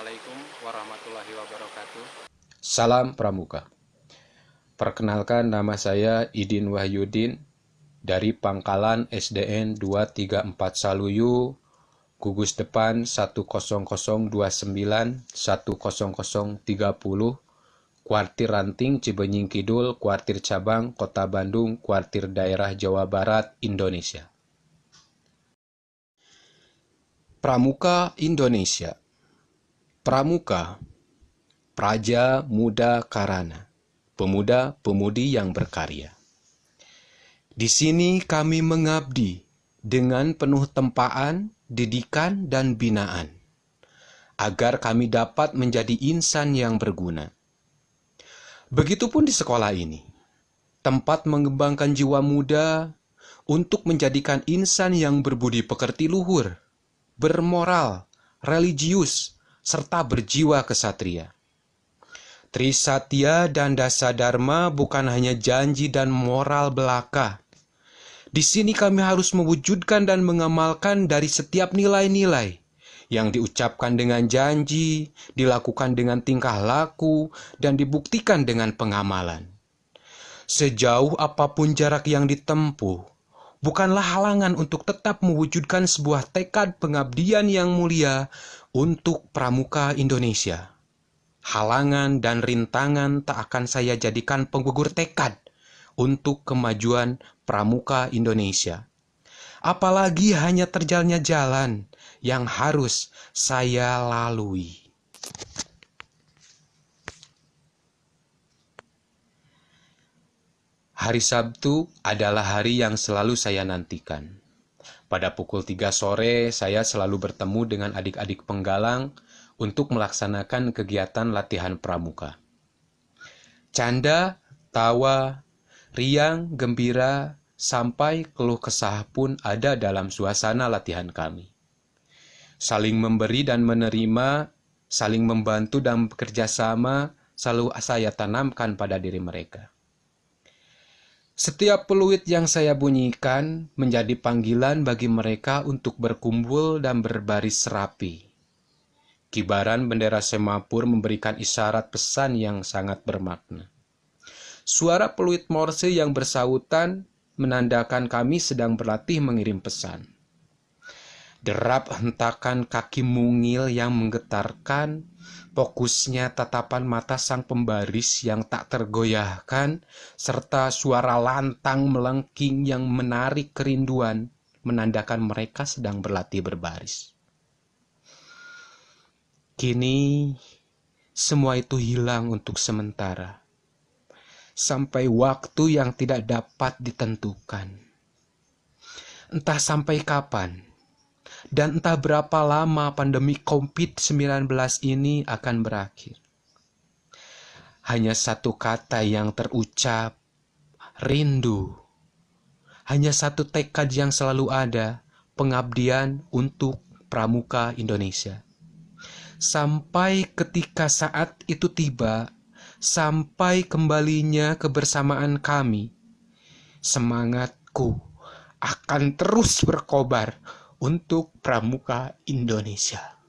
Assalamualaikum warahmatullahi wabarakatuh. Salam Pramuka. Perkenalkan nama saya Idin Wahyudin dari Pangkalan SDN 234 Saluyu, gugus depan 10029 10030, Kuartir Ranting Cibenying Kidul, Kuartir Cabang Kota Bandung, Kuartir Daerah Jawa Barat, Indonesia. Pramuka Indonesia Pramuka, Praja Muda Karana, pemuda-pemudi yang berkarya. Di sini kami mengabdi dengan penuh tempaan, didikan, dan binaan, agar kami dapat menjadi insan yang berguna. Begitupun di sekolah ini, tempat mengembangkan jiwa muda untuk menjadikan insan yang berbudi pekerti luhur, bermoral, religius, serta berjiwa kesatria. Trisatya dan Dasa Dharma bukan hanya janji dan moral belaka. Di sini kami harus mewujudkan dan mengamalkan dari setiap nilai-nilai yang diucapkan dengan janji, dilakukan dengan tingkah laku, dan dibuktikan dengan pengamalan. Sejauh apa pun jarak yang ditempuh, bukanlah halangan untuk tetap mewujudkan sebuah tekad pengabdian yang mulia untuk pramuka Indonesia. Halangan dan rintangan tak akan saya jadikan penggugur tekad untuk kemajuan pramuka Indonesia. Apalagi hanya terjalnya jalan yang harus saya lalui. Hari Sabtu adalah hari yang selalu saya nantikan. Pada pukul 3 sore, saya selalu bertemu dengan adik-adik penggalang untuk melaksanakan kegiatan latihan pramuka. Canda, tawa, riang, gembira, sampai keluh kesah pun ada dalam suasana latihan kami. Saling memberi dan menerima, saling membantu dan bekerja sama, selalu saya tanamkan pada diri mereka. Setiap peluit yang saya bunyikan menjadi panggilan bagi mereka untuk berkumpul dan berbaris rapi. Kibaran bendera semapur memberikan isyarat pesan yang sangat bermakna. Suara peluit morse yang bersautan menandakan kami sedang berlatih mengirim pesan. Derap hentakan kaki mungil yang menggetarkan, fokusnya tatapan mata sang pembaris yang tak tergoyahkan, serta suara lantang melengking yang menarik kerinduan, menandakan mereka sedang berlatih berbaris. Kini, semua itu hilang untuk sementara, sampai waktu yang tidak dapat ditentukan. Entah sampai kapan dan entah berapa lama pandemi COVID-19 ini akan berakhir. Hanya satu kata yang terucap, rindu. Hanya satu tekad yang selalu ada, pengabdian untuk pramuka Indonesia. Sampai ketika saat itu tiba, sampai kembalinya kebersamaan kami, semangatku akan terus berkobar untuk pramuka Indonesia.